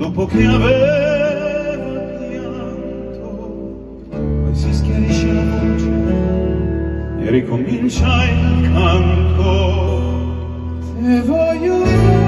dopo che aveva pianto poi si schiarisce la voce e ricomincia il canto. E voglio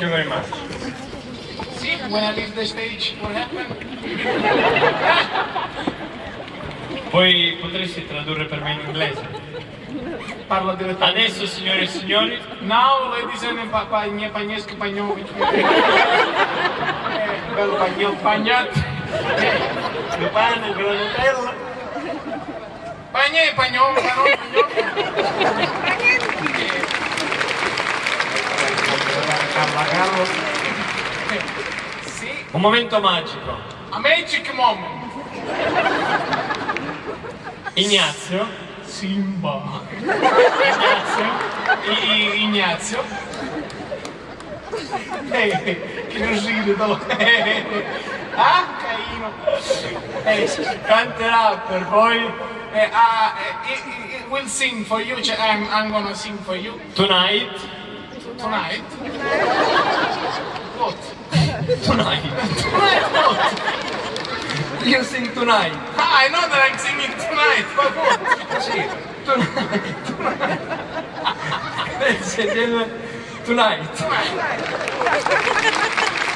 Thank you very much. See, when I leave the stage, what happened? Poi potresti tradurre per me in inglese? Parlo direttamente. Adesso, signore e signori. Now, ladies and gentlemen, Pagnesc Pagnovic. Eh, bello Pagnol Pagnat. Pane, granutella. Pagnè, Pagnol, Pagnol. Carla Carlos. Sì, un momento magico. a magic moment. Ignazio, Simba. Ignazio, I- Ignazio. Eh, che non ride dopo. Ah, carino. Eh, canterà per voi eh, eh, it, it will sing for you. cioè, I'm, I'm gonna sing for you Tonight, tonight. What? tonight. Tonight what? You sing tonight. I know that I'm singing tonight, but what? Tonight. Ladies and gentlemen, tonight. Tonight.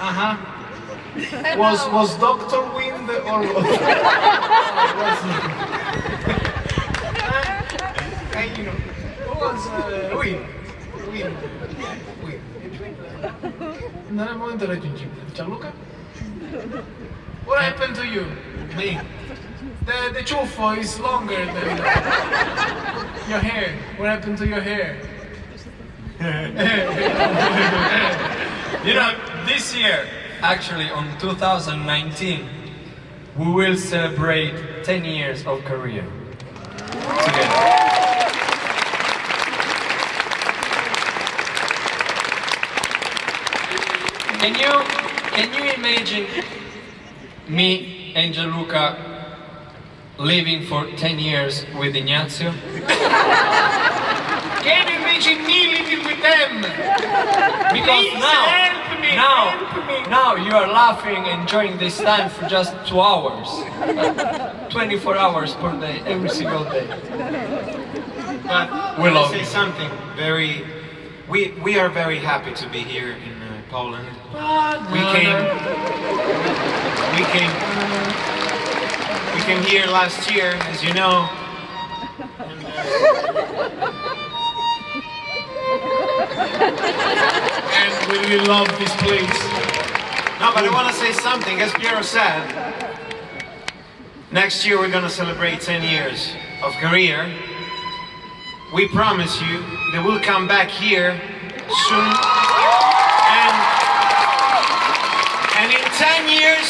Uh-huh. Was was Doctor Wind or was, uh, you know, was uh, Wind. Wind. Wind. Non è il momento raggiungibile. Gianluca? What happened to you? Me. The the ciuffo is longer than your hair. What happened to your hair? You know, this year, actually on 2019, we will celebrate 10 years of career together. Can you can you imagine me and Gianluca living for 10 years with Ignazio? Can you imagine me living with them? Because now, now, now you are laughing, and enjoying this time for just two hours, 24 hours per day, every single day. But We we love say you. something very. We we are very happy to be here in uh, Poland. We came. We came. We came here last year, as you know. And we love this place. No, but I want to say something. As Piero said, next year we're going to celebrate 10 years of career. We promise you that we'll come back here soon. And, and in 10 years,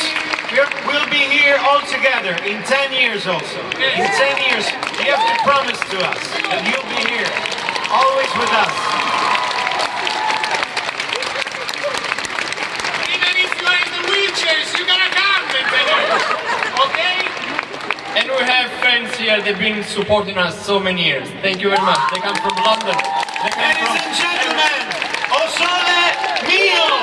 we'll be here all together. In 10 years also. In 10 years, you have to promise to us that you'll be here, always with us. Even if you are in the wheelchairs, you're gonna come and be there. Okay? And we have here, they've been supporting us so many years. Thank you very much. They come from London. Come Ladies from... and gentlemen, O Mio!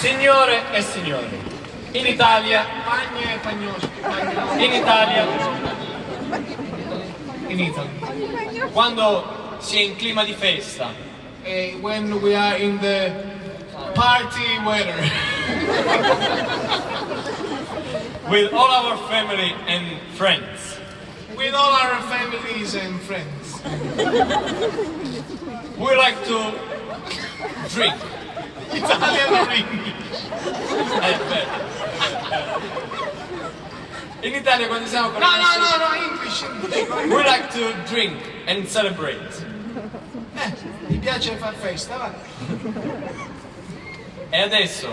Signore e signori, in Italia, e in Italia, In Italy. quando si è in clima di festa, when we are in the party weather. with all our family and friends, With all our families and friends. we like to drink. Italian or English? Eh, beh. In Italia quando siamo con No, no, no, no, English, English. We like to drink and celebrate. Eh, mi piace far festa, va. E adesso,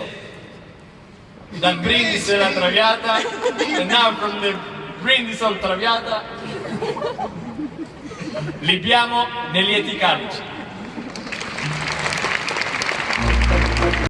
dal brindisi della Traviata, and now from the brindisi of Traviata, libiamo nei lieti calici.